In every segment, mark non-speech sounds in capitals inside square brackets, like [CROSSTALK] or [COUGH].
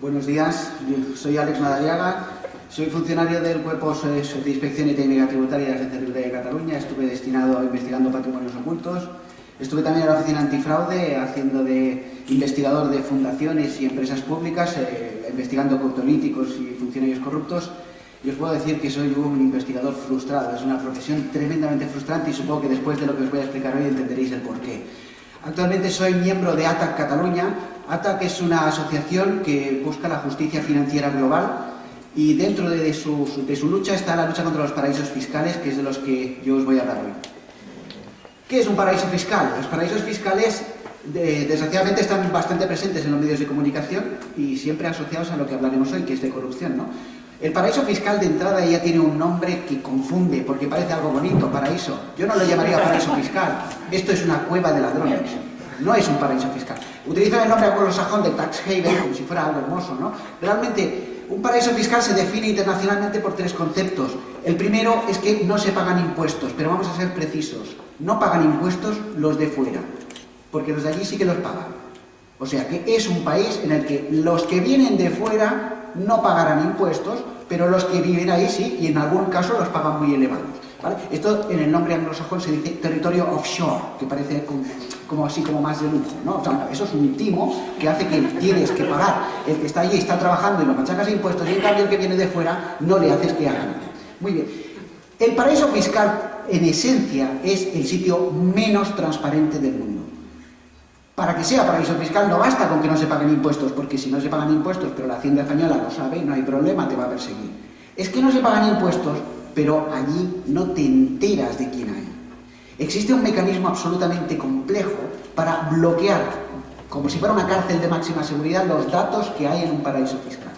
Buenos días, soy Alex Madariaga, soy funcionario del Cuerpo de Inspección y Técnica Tributaria de la de Cataluña, estuve destinado a investigando patrimonios ocultos, estuve también en la Oficina Antifraude haciendo de investigador de fundaciones y empresas públicas, eh, investigando cortolíticos y funcionarios corruptos, y os puedo decir que soy un investigador frustrado, es una profesión tremendamente frustrante y supongo que después de lo que os voy a explicar hoy entenderéis el porqué. Actualmente soy miembro de ATAC Cataluña. ATAC es una asociación que busca la justicia financiera global y dentro de su, de su lucha está la lucha contra los paraísos fiscales, que es de los que yo os voy a hablar hoy. ¿Qué es un paraíso fiscal? Los paraísos fiscales desgraciadamente están bastante presentes en los medios de comunicación y siempre asociados a lo que hablaremos hoy, que es de corrupción. ¿no? El paraíso fiscal de entrada ya tiene un nombre que confunde, porque parece algo bonito, paraíso. Yo no lo llamaría paraíso fiscal. Esto es una cueva de ladrones. No es un paraíso fiscal. Utilizan el nombre anglosajón de tax haven como si fuera algo hermoso, ¿no? Realmente, un paraíso fiscal se define internacionalmente por tres conceptos. El primero es que no se pagan impuestos, pero vamos a ser precisos. No pagan impuestos los de fuera, porque los de allí sí que los pagan. O sea que es un país en el que los que vienen de fuera no pagarán impuestos, pero los que viven ahí sí, y en algún caso los pagan muy elevados. Esto en el nombre anglosajón se dice territorio offshore, que parece como, así como más de lujo. ¿no? eso es un timo que hace que tienes que pagar. El que está allí está trabajando y lo machacas impuestos, y en cambio el que viene de fuera no le haces que haga nada. Muy bien. El paraíso fiscal, en esencia, es el sitio menos transparente del mundo. Para que sea paraíso fiscal no basta con que no se paguen impuestos, porque si no se pagan impuestos, pero la Hacienda Española lo sabe, no hay problema, te va a perseguir. Es que no se pagan impuestos, pero allí no te enteras de quién hay. Existe un mecanismo absolutamente complejo para bloquear, como si fuera una cárcel de máxima seguridad, los datos que hay en un paraíso fiscal.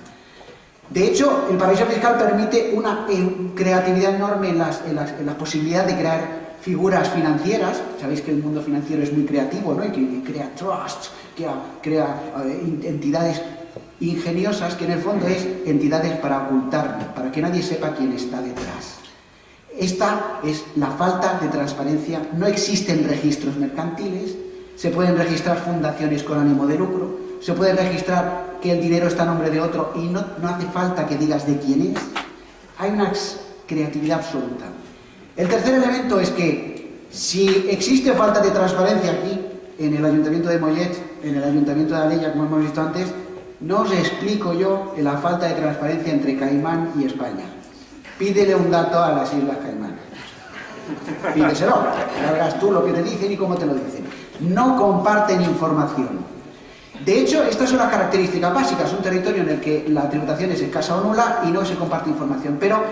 De hecho, el paraíso fiscal permite una eh, creatividad enorme en las, en posibilidades de crear figuras financieras, sabéis que el mundo financiero es muy creativo, ¿no? Y que crea trusts, que crea eh, entidades ingeniosas, que en el fondo es entidades para ocultarlo, para que nadie sepa quién está detrás. Esta es la falta de transparencia, no existen registros mercantiles, se pueden registrar fundaciones con ánimo de lucro, se puede registrar que el dinero está a nombre de otro y no, no hace falta que digas de quién es. Hay una creatividad absoluta. El tercer elemento es que si existe falta de transparencia aquí, en el Ayuntamiento de Mollet, en el Ayuntamiento de Alella, como hemos visto antes, no os explico yo la falta de transparencia entre Caimán y España. Pídele un dato a las Islas Caimán. Pídeselo, ya verás tú lo que te dicen y cómo te lo dicen. No comparten información. De hecho, estas son las características básicas. Un territorio en el que la tributación es escasa o nula y no se comparte información. Pero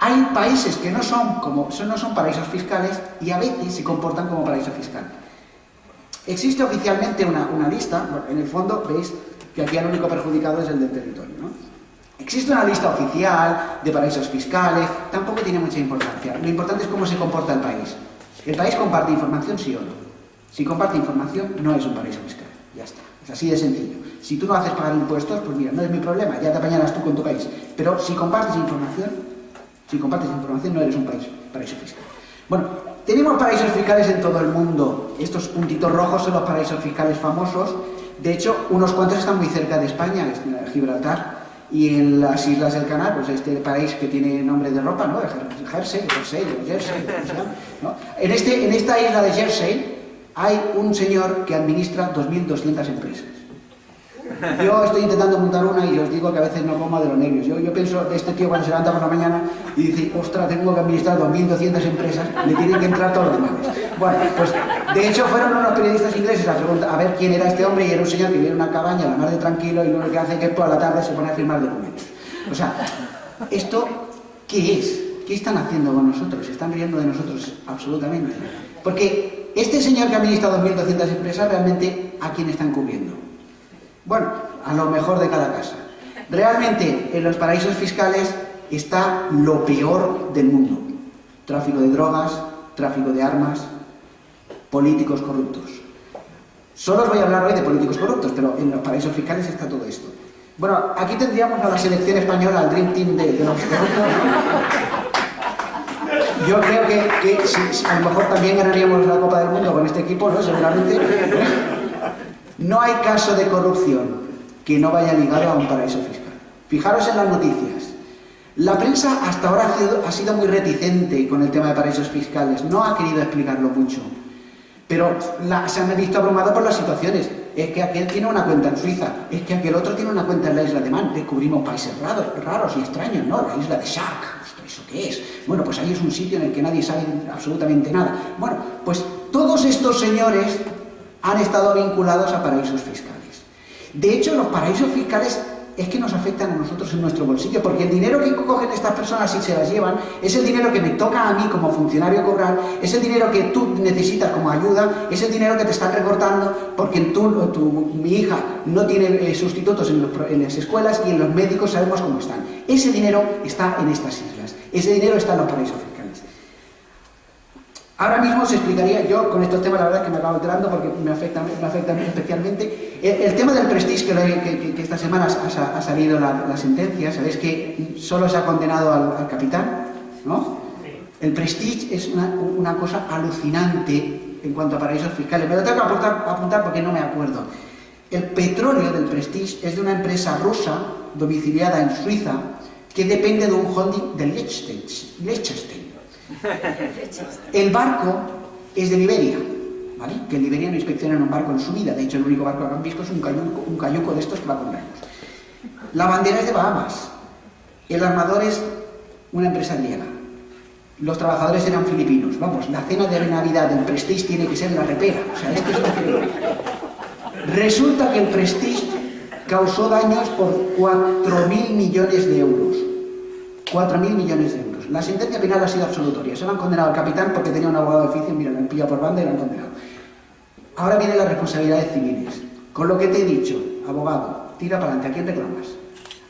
hay países que no son, como, no son paraísos fiscales y a veces se comportan como paraíso fiscal. Existe oficialmente una, lista, en el fondo veis que aquí el único perjudicado es el del territorio. ¿no? Existe una lista oficial de paraísos fiscales, tampoco tiene mucha importancia. Lo importante es cómo se comporta el país. ¿El país comparte información, sí o no? Si comparte información, no es un paraíso fiscal. Ya está. Es así de sencillo. Si tú no haces pagar impuestos, pues mira, no es mi problema, ya te apañarás tú con tu país. Pero si compartes información, si compartes información no eres un país, paraíso fiscal. Bueno, tenemos paraísos fiscales en todo el mundo. Estos puntitos rojos son los paraísos fiscales famosos. De hecho, unos cuantos están muy cerca de España, Gibraltar, y en las Islas del Canal, pues este país que tiene nombre de ropa, ¿no? Jersey, Jersey, Jersey. En, este, en esta isla de Jersey hay un señor que administra 2.200 empresas. Yo estoy intentando montar una y os digo que a veces no como de los nervios. Yo, yo pienso de este tío cuando se levanta por la mañana y dice, ostras, tengo que administrar 2.200 empresas, le tienen que entrar todos los demás. Bueno, pues de hecho fueron unos periodistas ingleses a, preguntar, a ver quién era este hombre y era un señor que vive en una cabaña, la mar de tranquilo, y lo que hace que toda la tarde se pone a firmar documentos. O sea, ¿esto qué es? ¿Qué están haciendo con nosotros? ¿Se están riendo de nosotros? Absolutamente. Porque este señor que administra 2.200 empresas, realmente, ¿a quién están cubriendo? Bueno, a lo mejor de cada casa. Realmente, en los paraísos fiscales está lo peor del mundo. Tráfico de drogas, tráfico de armas, políticos corruptos. Solo os voy a hablar hoy de políticos corruptos, pero en los paraísos fiscales está todo esto. Bueno, aquí tendríamos a la selección española, al Dream Team de, los corruptos. Yo creo que, a lo mejor también ganaríamos la Copa del Mundo con este equipo, ¿no? Seguramente. No hay caso de corrupción que no vaya ligado a un paraíso fiscal. Fijaros en las noticias. La prensa hasta ahora ha sido, muy reticente con el tema de paraísos fiscales, no ha querido explicarlo mucho, pero se han visto abrumados por las situaciones. Es que aquel tiene una cuenta en Suiza, es que aquel otro tiene una cuenta en la isla de Man, descubrimos países raros, y extraños, ¿no? La isla de Shark, ¿eso qué es? Bueno, pues ahí es un sitio en el que nadie sabe absolutamente nada. Bueno, pues todos estos señores han estado vinculados a paraísos fiscales. De hecho, los paraísos fiscales es que nos afectan a nosotros en nuestro bolsillo, porque el dinero que cogen estas personas y se las llevan es el dinero que me toca a mí como funcionario cobrar, es el dinero que tú necesitas como ayuda, es el dinero que te están recortando porque tú, tu, mi hija no tiene eh, sustitutos en, las escuelas y en los médicos sabemos cómo están. Ese dinero está en estas islas, ese dinero está en los paraísos Ahora mismo se explicaría, yo con estos temas la verdad que me acabo enterando porque me afectan, me especialmente. El, tema del prestige, que, que, esta semana ha, salido la, sentencia, sabéis que solo se ha condenado al, capitán, ¿no? El prestige es una, cosa alucinante en cuanto a paraísos fiscales. Me lo tengo que apuntar, apuntar porque no me acuerdo. El petróleo del prestige es de una empresa rusa domiciliada en Suiza que depende de un holding de Liechtenstein. [LAUGHS] El barco es de Liberia. Que en Liberia no inspeccionan un barco en su vida, de hecho el único barco que han visto es un cayuco, de estos que va con remos. La bandera es de Bahamas, el armador es una empresa griega, los trabajadores eran filipinos, vamos, la cena de Navidad del Prestige tiene que ser la repera. Resulta que el Prestige causó daños por 4.000 millones de euros. 4.000 millones de euros. La sentencia penal ha sido absolutoria. Se lo han condenado al capitán porque tenía un abogado de oficio, mira, lo han pillado por banda y lo han condenado. Ahora vienen las responsabilidades civiles. Con lo que te he dicho, abogado, tira para adelante. ¿A quién reclamas?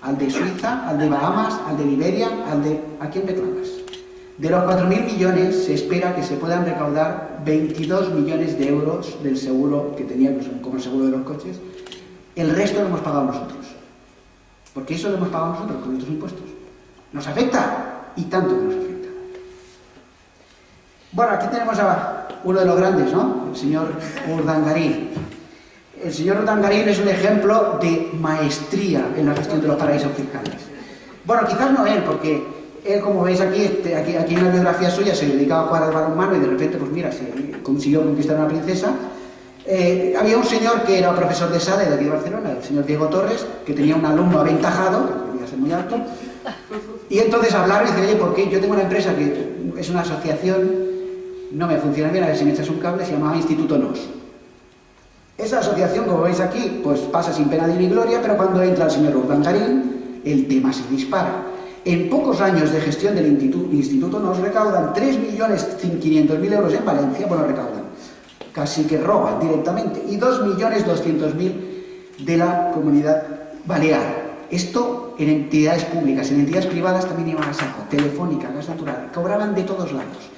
¿Al de Suiza? ¿Al de Bahamas? ¿Al de Liberia? ¿Al de... ¿A quién reclamas? De los 4.000 millones se espera que se puedan recaudar 22 millones de euros del seguro que teníamos como el seguro de los coches. El resto lo hemos pagado nosotros. Porque eso lo hemos pagado nosotros con nuestros impuestos. ¿Nos afecta? Y tanto que nos afecta. Bueno, aquí tenemos a uno de los grandes, ¿no? El señor Urdangarín. El señor Urdangarín es un ejemplo de maestría en la gestión de los paraísos fiscales. Bueno, quizás no él, porque él, como veis aquí, este, aquí, aquí en la biografía suya, se dedicaba a jugar al balonmano y de repente, pues mira, se consiguió conquistar a una princesa. Eh, había un señor que era profesor de SADE de aquí de Barcelona, el señor Diego Torres, que tenía un alumno aventajado, que debía ser muy alto, y entonces hablaron y dicen, oye, ¿por qué? Yo tengo una empresa que es una asociación, no me funciona bien, a ver si me echas un cable, se llamaba Instituto NOS. Esa asociación, como veis aquí, pues pasa sin pena ni gloria, pero cuando entra el señor Urdangarín, el tema se dispara. En pocos años de gestión del Instituto, Instituto NOS recaudan 3.500.000 euros en Valencia, bueno, recaudan, casi que roban directamente, y 2.200.000 de la comunidad balear. Esto en entidades públicas, en entidades privadas también iban a saco, telefónica, gas natural, cobraban de todos lados.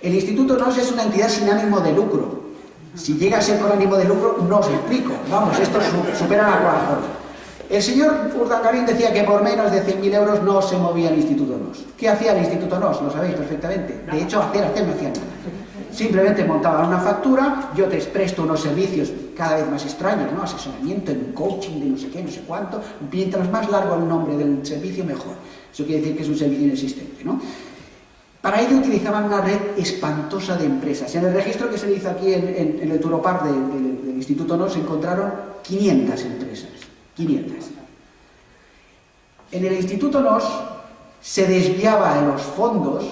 El Instituto NOS es una entidad sin ánimo de lucro. Si llega a ser con ánimo de lucro, no os explico. Vamos, esto supera la cuarta. El señor Urdangarín decía que por menos de 100.000 euros no se movía el Instituto NOS. ¿Qué hacía el Instituto NOS? Lo sabéis perfectamente. De hecho, hacer, hacer no hacía nada. Simplemente montaban una factura, yo te presto unos servicios cada vez más extraños, ¿no? Asesoramiento, en coaching, de no sé qué, no sé cuánto. Mientras más largo el nombre del servicio, mejor. Eso quiere decir que es un servicio inexistente, ¿no? Para ello utilizaban una red espantosa de empresas. En el registro que se hizo aquí en, el Turopar del Instituto NOS encontraron 500 empresas. 500. En el Instituto NOS se desviaba de los fondos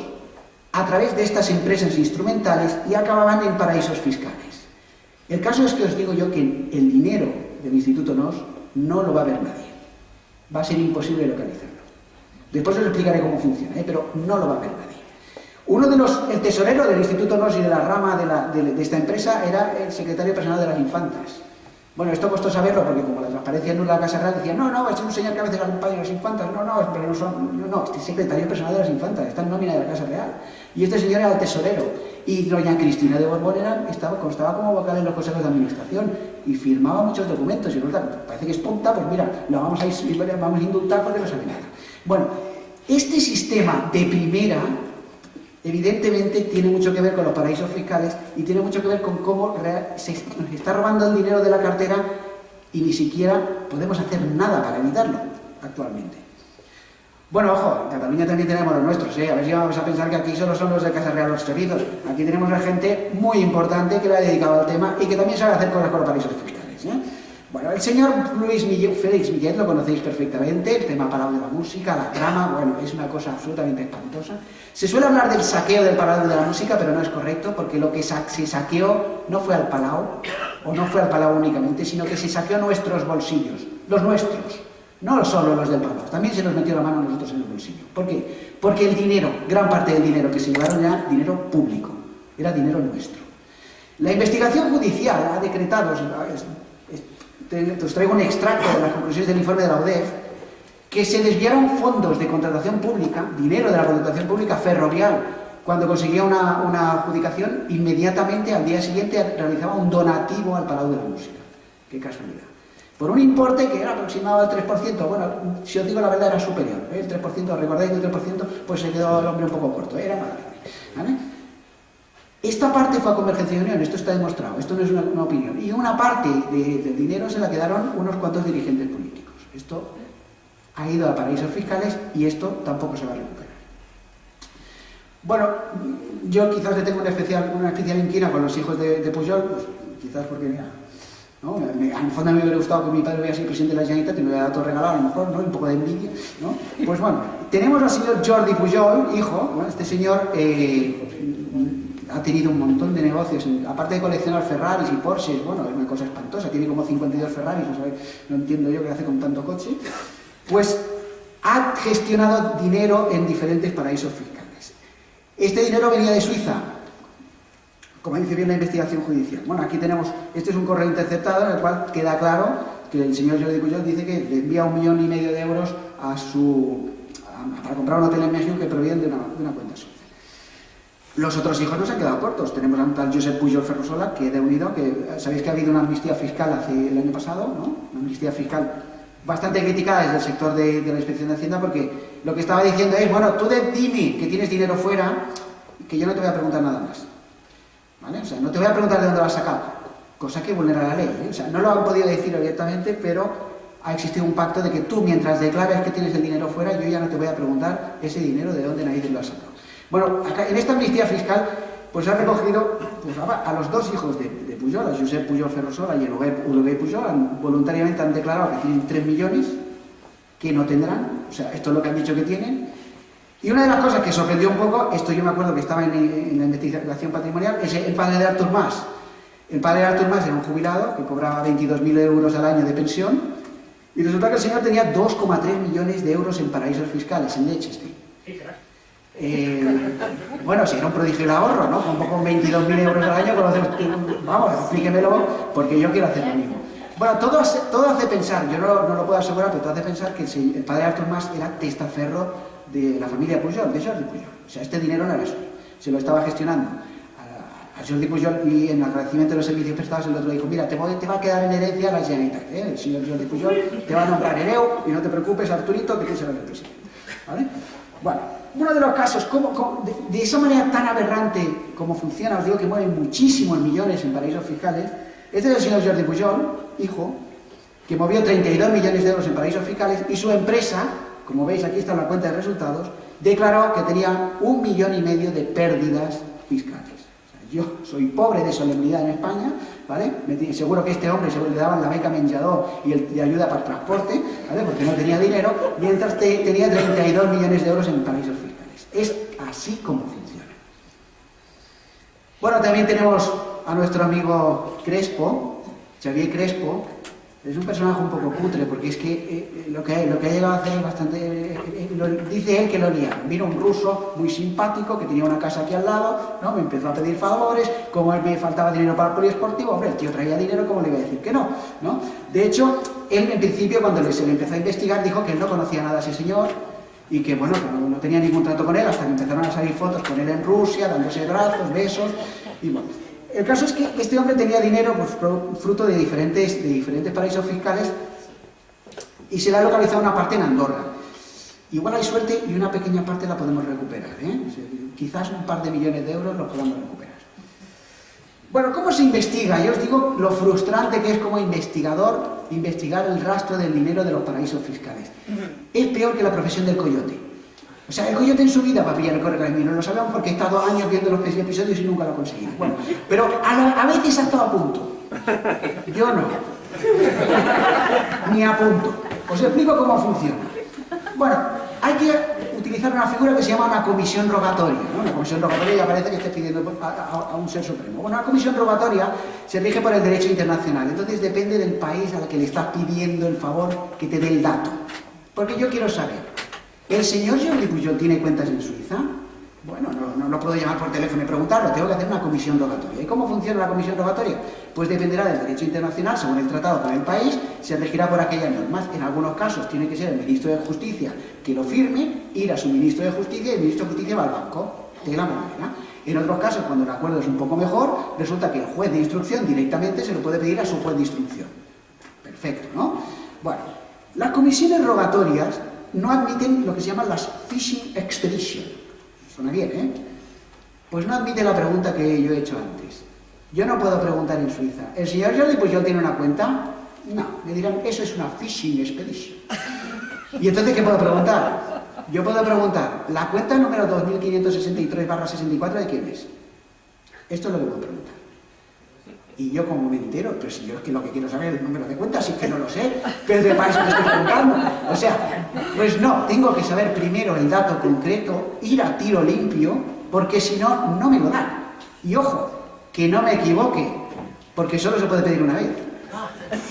a través de estas empresas instrumentales y acababan en paraísos fiscales. El caso es que os digo yo que el dinero del Instituto NOS no lo va a ver nadie. Va a ser imposible localizarlo. Después os explicaré cómo funciona, ¿eh? pero no lo va a ver nadie. Uno de los, el tesorero del Instituto NOS y de la rama de, esta empresa era el secretario personal de las infantas. Bueno, esto costó saberlo porque como la transparencia en la Casa Real decía, no, no, es un señor que a veces acompaña a las infantas, no, no, pero no son, no, no, este es secretario personal de las infantas, está en nómina de la Casa Real. Y este señor era el tesorero. Y doña Cristina de Borbón estaba, constaba como vocal en los consejos de administración y firmaba muchos documentos. Y resulta, parece que es tonta, pues mira, lo vamos a, vamos a indultar porque no sabe nada. Bueno, este sistema de primera evidentemente tiene mucho que ver con los paraísos fiscales y tiene mucho que ver con cómo se está robando el dinero de la cartera y ni siquiera podemos hacer nada para evitarlo actualmente. Bueno, ojo, en Cataluña también tenemos los nuestros, ¿eh? a ver si vamos a pensar que aquí solo son los de Casa Real los servicios. Aquí tenemos a gente muy importante que le ha dedicado al tema y que también sabe hacer cosas con los paraísos fiscales. Bueno, el señor Luis Félix Miguel lo conocéis perfectamente, el tema parado de la música, la trama, bueno, es una cosa absolutamente espantosa. Se suele hablar del saqueo del palau de la música, pero no es correcto, porque lo que se saqueó no fue al palau, o no fue al palau únicamente, sino que se saqueó nuestros bolsillos, los nuestros, no solo los del palau, también se nos metió la mano a nosotros en el bolsillo. ¿Por qué? Porque el dinero, gran parte del dinero que se llevaron era dinero público, era dinero nuestro. La investigación judicial ha decretado, os traigo un extracto de las conclusiones del informe de la UDEF, que se desviaron fondos de contratación pública, dinero de la contratación pública ferrovial, cuando conseguía una, adjudicación, inmediatamente al día siguiente realizaba un donativo al Palau de la Música. Qué casualidad. Por un importe que era aproximado al 3%, bueno, si os digo la verdad era superior, ¿eh? el 3%, recordáis el 3%, pues se quedó el hombre un poco corto, era más grande. Esta parte fue a Convergencia de Unión, esto está demostrado, esto no es una, opinión. Y una parte del dinero se la quedaron unos cuantos dirigentes políticos. Esto ha ido a paraísos fiscales y esto tampoco se va a recuperar. Bueno, yo quizás le tengo una especial, una especial inquina con los hijos de, Pujol, pues, quizás porque, mira, ¿no? A fondo me hubiera gustado que mi padre hubiera sido presidente de la Generalitat y me hubiera dado todo regalado, a lo mejor, ¿no? Un poco de envidia, ¿no? Pues bueno, tenemos al señor Jordi Pujol, hijo, este señor eh, ha tenido un montón de negocios, aparte de coleccionar Ferraris y Porsches, bueno, es una cosa espantosa, tiene como 52 Ferraris, no, no entiendo yo qué hace con tanto coche, pues ha gestionado dinero en diferentes paraísos fiscales. Este dinero venía de Suiza, como dice bien la investigación judicial. Bueno, aquí tenemos, este es un correo interceptado en el cual queda claro que el señor Jordi Pujol dice que le envía un millón y medio de euros a su, para comprar un hotel en México que proviene de una, de una cuenta suiza. Los otros hijos no se han quedado cortos. Tenemos a un tal Josep Pujol Ferrosola, que de unido, que sabéis que ha habido una amnistía fiscal hace el año pasado, ¿no? Una amnistía fiscal bastante criticada desde el sector de, la Inspección de Hacienda, porque lo que estaba diciendo es, bueno, tú de, dime que tienes dinero fuera, que yo no te voy a preguntar nada más. ¿Vale? O sea, no te voy a preguntar de dónde lo has sacado, cosa que vulnera la ley. ¿eh? O sea, no lo han podido decir abiertamente, pero ha existido un pacto de que tú, mientras declares que tienes el dinero fuera, yo ya no te voy a preguntar ese dinero de dónde nadie lo ha sacado. Bueno, acá, en esta amnistía fiscal, pues ha recogido pues, a los dos hijos de, Pujol, a Pujol Ferrosola y Uruguay Pujol, voluntariamente han declarado que tienen 3 millones, que no tendrán, o sea, esto es lo que han dicho que tienen. Y una de las cosas que sorprendió un poco, esto yo me acuerdo que estaba en, la investigación patrimonial, es el padre de Artur Mas. El padre de Artur Mas era un jubilado que cobraba 22.000 euros al año de pensión, y resulta que el señor tenía 2,3 millones de euros en paraísos fiscales, en Leicester. Bueno, si era un prodigio el ahorro, ¿no? Con poco 22.000 euros al año, vamos, explíquemelo, porque yo quiero hacer lo mismo. Bueno, todo hace, todo hace pensar, yo no, lo puedo asegurar, pero todo hace pensar que el, padre Artur Mas era testaferro de la familia Pujol, de Jordi Pujol. O sea, este dinero no era suyo, se lo estaba gestionando a, Jordi Pujol y en agradecimiento de los servicios prestados el otro dijo, mira, te, te va a quedar en herencia la Generalitat, ¿eh? el señor Jordi Pujol te va a nombrar hereu y no te preocupes, Arturito, que tú serás el presidente. ¿Vale? Bueno, uno de los casos, de, esa manera tan aberrante como funciona, os digo que mueven muchísimos millones en paraísos fiscales, este es el señor Jordi Pujol, hijo, que movió 32 millones de euros en paraísos fiscales y su empresa, como veis aquí está la cuenta de resultados, declaró que tenía un millón y medio de pérdidas fiscales. Yo soy pobre de solemnidad en España, ¿vale? seguro que este hombre seguro le daban la beca menjador y, el, ayuda para el transporte, ¿vale? Porque no tenía dinero, mientras tenía 32 millones de euros en paraísos fiscales. Es así como funciona. Bueno, también tenemos a nuestro amigo Crespo, Xavier Crespo, es un personaje un poco cutre, porque es que eh, eh, lo, que lo que ha llegado a hacer es bastante... Eh, dice él que lo lía. Vino un ruso muy simpático, que tenía una casa aquí al lado, ¿no? me empezó a pedir favores, como él me faltaba dinero para el poliesportivo, hombre, el tío traía dinero, ¿cómo le iba a decir que no? ¿no? De hecho, él en principio, cuando se le empezó a investigar, dijo que él no conocía nada a ese señor, y que bueno, no, no tenía ningún trato con él, hasta que empezaron a salir fotos con él en Rusia, dándose brazos, besos, y bueno... El caso es que este hombre tenía dinero pues, fruto de diferentes, de diferentes paraísos fiscales y se le ha localizado una parte en Andorra. Igual hay suerte y una pequeña parte la podemos recuperar. ¿eh? quizás un par de millones de euros los podamos recuperar. Bueno, ¿cómo se investiga? Yo os digo lo frustrante que es como investigador investigar el rastro del dinero de los paraísos fiscales. Es peor que la profesión del coyote. O sea, el coyote en su vida va a pillar el correcamino, lo sabemos porque he estado años viendo los episodios y nunca lo ha conseguido. Bueno, pero a, veces ha estado a punto. Yo no. Ni a punto. Os explico cómo funciona. Bueno, hay que utilizar una figura que se llama una comisión rogatoria. Una comisión rogatoria ya parece que esté pidiendo a, un ser supremo. Bueno, una comisión rogatoria se rige por el derecho internacional. Entonces depende del país al que le estás pidiendo el favor que te dé el dato. Porque yo quiero saber, ¿el señor Jordi Pujol tiene cuentas en Suiza? Bueno, no, lo puedo llamar por teléfono y preguntarlo, tengo que hacer una comisión rogatoria. ¿Y cómo funciona la comisión rogatoria? Pues dependerá del derecho internacional, según el tratado con el país, se regirá por aquellas normas. En algunos casos tiene que ser el ministro de Justicia que lo firme, ir a su ministro de Justicia y el ministro de Justicia va al banco de la moneda. En otros casos, cuando el acuerdo es un poco mejor, resulta que el juez de instrucción directamente se lo puede pedir a su juez de instrucción. Perfecto, ¿no? Bueno, las comisiones rogatorias no admiten lo que se llaman las fishing expeditions Suena bien, ¿eh? Pues no admite la pregunta que yo he hecho antes. Yo no puedo preguntar en Suiza. ¿El señor Jordi pues yo tiene una cuenta? No. Me dirán, eso es una fishing expedition. ¿Y entonces qué puedo preguntar? Yo puedo preguntar, ¿la cuenta número 2563-64 de quién es? Esto es lo que puedo preguntar. Y yo como me entero, si yo es que lo que quiero saber es el número de cuentas, es que no lo sé, pero de país que estoy preguntando. O sea, pues no, tengo que saber primero el dato concreto, ir a tiro limpio, porque si no, no me lo dan. Y ojo, que no me equivoque, porque solo se puede pedir una vez.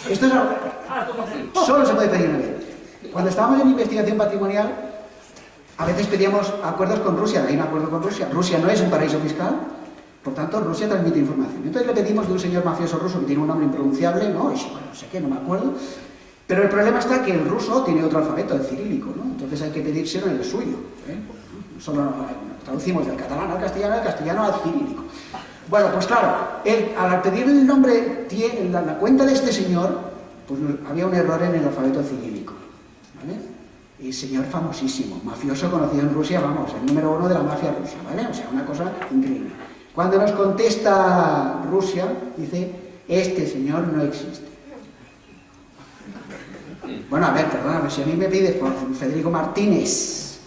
Esto es algo... Solo se puede pedir una vez. Cuando estábamos en investigación patrimonial, a veces pedíamos acuerdos con Rusia, hay un acuerdo con Rusia. Rusia no es un paraíso fiscal, por tanto, Rusia transmite información. Entonces le pedimos de un señor mafioso ruso que tiene un nombre impronunciable, ¿no? Y bueno, no sé qué, no me acuerdo. Pero el problema está que el ruso tiene otro alfabeto, el cirílico, ¿no? Entonces hay que pedírselo en el suyo. ¿eh? Solo traducimos del catalán al castellano, del castellano al cirílico. Bueno, pues claro, al pedir el nombre, la, la cuenta de este señor, pues había un error en el alfabeto cirílico. ¿vale? Y señor famosísimo, mafioso conocido en Rusia, vamos, el número uno de la mafia rusa, ¿vale? O sea, una cosa increíble. Cuando nos contesta Rusia, dice, este señor no existe. Bueno, a ver, perdóname, si a mí me pide Federico Martínez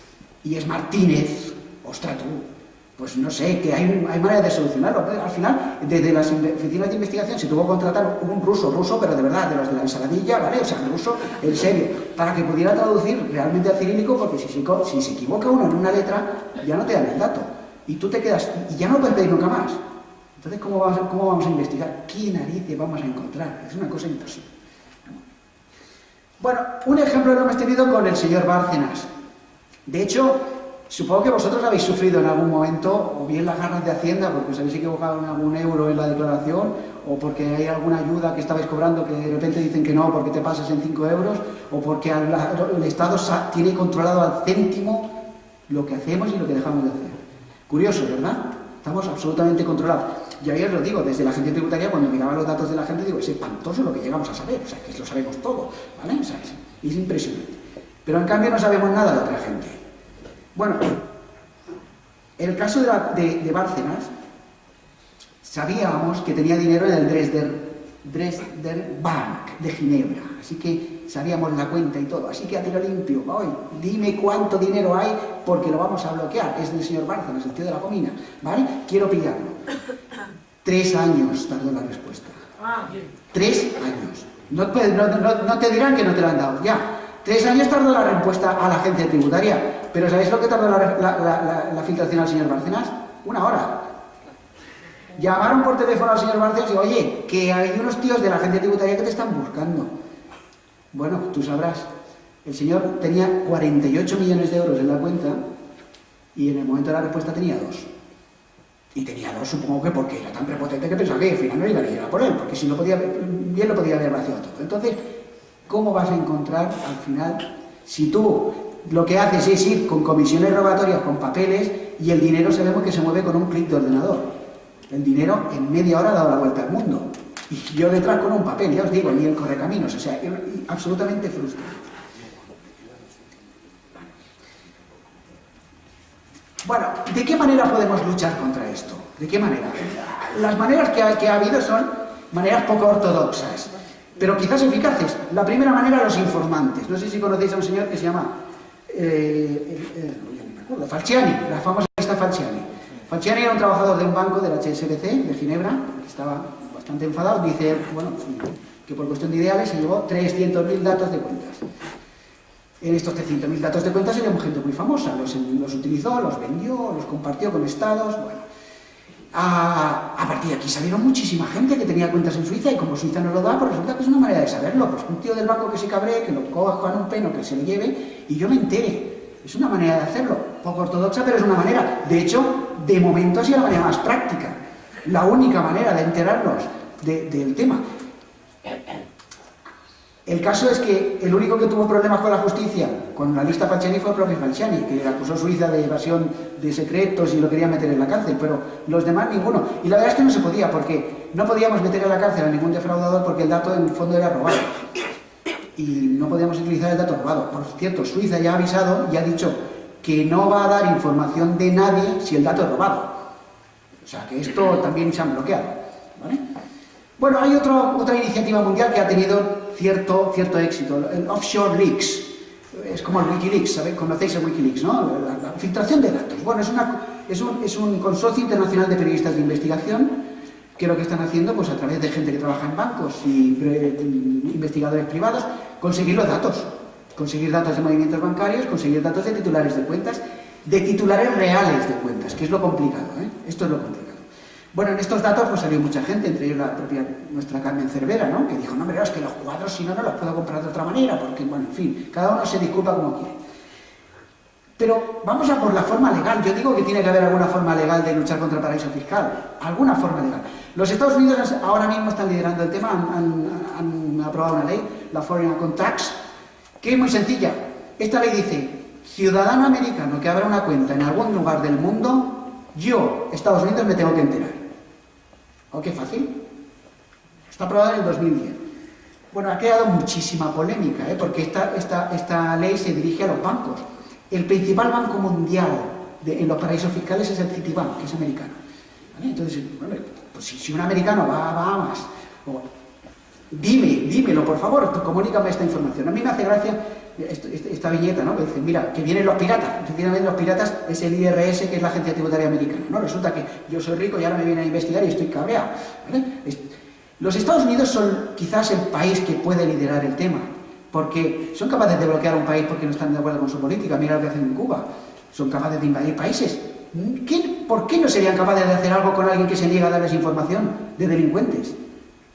y es Martínez, ostras tú, pues no sé, que hay, hay manera de solucionarlo. Al final, desde las oficinas de investigación se tuvo que contratar un ruso, ruso, pero de verdad, de los de la ensaladilla, ¿vale? O sea, ruso, en serio, para que pudiera traducir realmente al cirílico, porque si si se equivoca uno en una letra, ya no te dan el dato y tú te quedas, y ya no puedes pedir nunca más. Entonces, ¿cómo vamos, a, ¿cómo vamos a investigar? ¿Qué narices vamos a encontrar? Es una cosa imposible. Bueno, un ejemplo lo hemos tenido con el señor Bárcenas. De hecho, supongo que vosotros habéis sufrido en algún momento, o bien las ganas de Hacienda, porque os habéis equivocado en algún euro en la declaración, o porque hay alguna ayuda que estabais cobrando que de repente dicen que no porque te pasas en 5 euros, o porque el Estado tiene controlado al céntimo lo que hacemos y lo que dejamos de hacer. Curioso, ¿verdad? Estamos absolutamente controlados. Y ahí os lo digo, desde la agencia tributaria, cuando miraba los datos de la gente, digo, es espantoso lo que llegamos a saber, o sea, que lo sabemos todo, ¿vale? O sea, es, impresionante. Pero en cambio no sabemos nada de otra gente. Bueno, el caso de, de, Bárcenas, sabíamos que tenía dinero en el Dresden, Dresden Bank de Ginebra, así que sabíamos la cuenta y todo. Así que a tiro limpio, hoy, dime cuánto dinero hay porque lo vamos a bloquear. Es del señor Bárcenas, el tío de la comina, ¿vale? Quiero pillarlo. Tres años tardó la respuesta. Tres años. No, te dirán que no te lo han dado, ya. Tres años tardó la respuesta a la agencia tributaria. Pero ¿sabéis lo que tardó la, filtración al señor Bárcenas? Una hora. Llamaron por teléfono al señor Bárcenas y oye, que hay unos tíos de la agencia tributaria que te están buscando. Bueno, tú sabrás, el señor tenía 48 millones de euros en la cuenta y en el momento de la respuesta tenía dos. Y tenía dos, supongo que porque era tan prepotente que pensaba que al final no iba a a por él, porque si no podía, bien lo podía haber vaciado todo. Entonces, ¿cómo vas a encontrar al final, si tú lo que haces es ir con comisiones rogatorias, con papeles, y el dinero sabemos que se mueve con un clic de ordenador? El dinero en media hora ha dado la vuelta al mundo. Y yo detrás con un papel, ya os digo, ni el correcaminos, o sea, absolutamente frustrante. Bueno, ¿de qué manera podemos luchar contra esto? ¿De qué manera? Las maneras que ha, habido son maneras poco ortodoxas. pero quizás eficaces. La primera manera, los informantes. No sé si conocéis a un señor que se llama eh, eh, eh Falciani, la famosa lista Falciani. Falciani era un trabajador de un banco del HSBC de Ginebra, que estaba bastante enfadado, dice, bueno, que por cuestión de ideales se llevó 300.000 datos de cuentas. En estos 300.000 datos de cuentas éramos gente muy famosa, los, los utilizó, los vendió, los compartió con estados, bueno. A, partir de aquí salieron muchísima gente que tenía cuentas en Suiza y como Suiza no lo da, pues resulta que es una manera de saberlo. Pues un tío del banco que se cabree, que lo coja en un peno, que se lo lleve y yo me entere. Es una manera de hacerlo, poco ortodoxa, pero es una manera. De hecho, de momento ha sido la manera más práctica. La única manera de enterarnos del tema. El caso es que el único que tuvo problemas con la justicia, con la lista Falciani, fue el propio Falciani, que acusó Suiza de evasión de secretos y lo quería meter en la cárcel, pero los demás ninguno. Y la verdad es que no se podía, porque no podíamos meter en la cárcel a ningún defraudador porque el dato en el fondo era robado. Y no podíamos utilizar el dato robado. Por cierto, Suiza ya ha avisado y ha dicho que no va a dar información de nadie si el dato es robado. O sea, que esto también se ha bloqueado. Bueno, hay otra iniciativa mundial que ha tenido cierto, cierto éxito. El offshore leaks, es como el Wikileaks, ¿sabéis? Conocéis el Wikileaks, ¿no? La, filtración de datos. Bueno, es, una, es, un, es, un, consorcio internacional de periodistas de investigación que lo que están haciendo, pues a través de gente que trabaja en bancos y investigadores privados, conseguir los datos. Conseguir datos de movimientos bancarios, conseguir datos de titulares de cuentas, de titulares reales de cuentas, que es lo complicado, ¿eh? Esto es lo complicado. Bueno, en estos datos pues salió mucha gente, entre ellos la propia nuestra Carmen Cervera, ¿no? Que dijo, no, hombre, es que los cuadros si no, no los puedo comprar de otra manera, porque, bueno, en fin, cada uno se disculpa como quiere. Pero vamos a por la forma legal. Yo digo que tiene que haber alguna forma legal de luchar contra el paraíso fiscal. Alguna forma legal. Los Estados Unidos ahora mismo están liderando el tema, han, han aprobado una ley, la Foreign Account Tax, que es muy sencilla. Esta ley dice, ciudadano americano que abra una cuenta en algún lugar del mundo, yo, Estados Unidos, me tengo que enterar. ¿O qué fácil? Está aprobada en el 2010. Bueno, ha creado muchísima polémica, ¿eh? porque esta, esta, esta, ley se dirige a los bancos. El principal banco mundial en los paraísos fiscales es el Citibank, que es americano. Entonces, bueno, pues si, un americano va a Bahamas, dime, dímelo, por favor, comunícame esta información. A mí me hace gracia esta viñeta, ¿no? Que dice, mira, que vienen los piratas. Efectivamente, los piratas es el IRS, que es la Agencia Tributaria Americana, ¿no? Resulta que yo soy rico y ahora me vienen a investigar y estoy cabreado, Los Estados Unidos son quizás el país que puede liderar el tema, porque son capaces de bloquear un país porque no están de acuerdo con su política. Mira lo que hacen en Cuba. Son capaces de invadir países. ¿Por qué no serían capaces de hacer algo con alguien que se niega a darles información de delincuentes?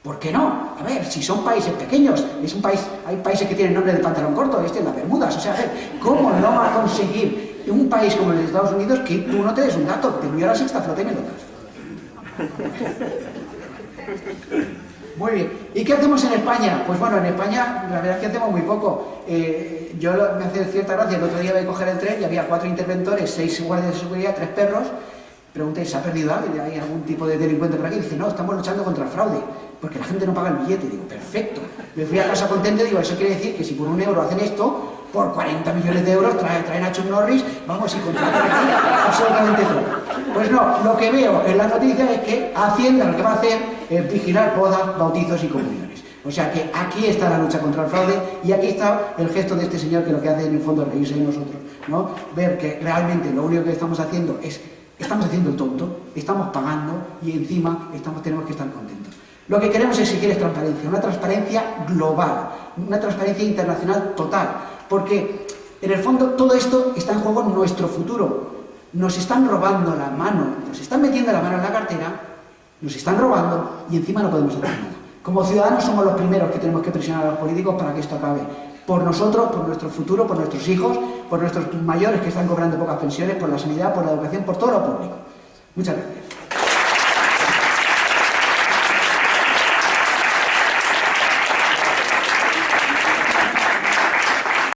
¿Por qué no? A ver, si son países pequeños, es un país, hay países que tienen nombre de pantalón corto, este es las Bermudas, o sea, a ver, ¿cómo no va a conseguir un país como de Estados Unidos que tú no te des un dato, te a la sexta flota y me lo? Muy bien. ¿Y qué hacemos en España? Pues bueno, en España la verdad es que hacemos muy poco. Eh, yo me hace cierta gracia, el otro día voy a coger el tren y había cuatro interventores, seis guardias de seguridad, tres perros. Pregunté, ¿se ha perdido alguien? ¿Hay algún tipo de delincuente por aquí? dice, no, estamos luchando contra el fraude porque la gente no paga el billete. Digo, perfecto. Me fui a casa contento y digo, eso quiere decir que si por un euro hacen esto, por 40 millones de euros traen, traen a Chuck Norris, vamos y contratan aquí absolutamente todo. Pues no, lo que veo en las noticias es que Hacienda lo que va a hacer es vigilar bodas, bautizos y comuniones. O sea que aquí está la lucha contra el fraude y aquí está el gesto de este señor que lo que hace en el fondo es reírse de nosotros, ¿no? Ver que realmente lo único que estamos haciendo es, estamos haciendo el tonto, estamos pagando y encima tenemos que estar contentos. Lo que queremos exigir es transparencia, una transparencia global, una transparencia internacional total, porque en el fondo todo esto está en juego en nuestro futuro. Nos están robando la mano, nos están metiendo la mano en la cartera, nos están robando y encima no podemos hacer nada. Como ciudadanos somos los primeros que tenemos que presionar a los políticos para que esto acabe. Por nosotros, por nuestro futuro, por nuestros hijos, por nuestros mayores que están cobrando pocas pensiones, por la sanidad, por la educación, por todo lo público. Muchas gracias.